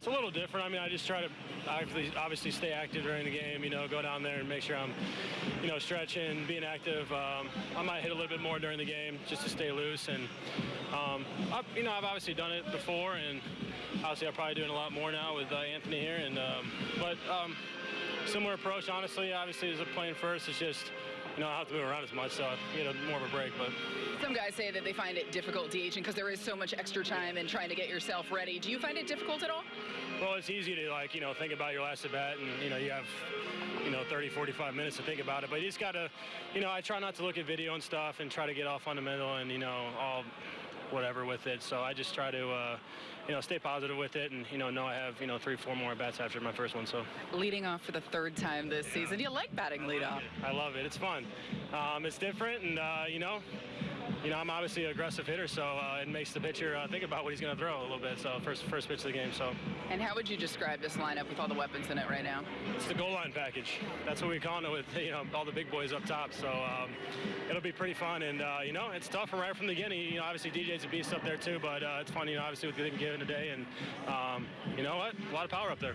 It's a little different. I mean, I just try to obviously, stay active during the game. You know, go down there and make sure I'm, you know, stretching, being active. Um, I might hit a little bit more during the game just to stay loose. And um, I, you know, I've obviously done it before, and obviously I'm probably doing a lot more now with uh, Anthony here. And um, but um, similar approach, honestly. Obviously, as a playing first, it's just you know I have to move around as much, so I get a, more of a break. But Some guys say that they find it difficult DHing because there is so much extra time in trying to get yourself ready. Do you find it difficult at all? Well, it's easy to like, you know, think about your last at bat and, you know, you have, you know, 30, 45 minutes to think about it. But you just got to, you know, I try not to look at video and stuff and try to get all fundamental and, you know, all whatever with it. So I just try to, uh, you know, stay positive with it and, you know, know I have, you know, three, four more bats after my first one. So Leading off for the third time this season. You like batting leadoff? I love it. It's fun. Um, it's different and, uh, you know, you know, I'm obviously an aggressive hitter, so uh, it makes the pitcher uh, think about what he's going to throw a little bit. So first, first pitch of the game. So And how would you describe this lineup with all the weapons in it right now? It's the goal line package. That's what we call it with you know all the big boys up top. So um, it'll be pretty fun, and uh, you know it's tough right from the beginning. You know, obviously DJ's a beast up there too, but uh, it's fun. You know, obviously with the given today, and um, you know what, a lot of power up there.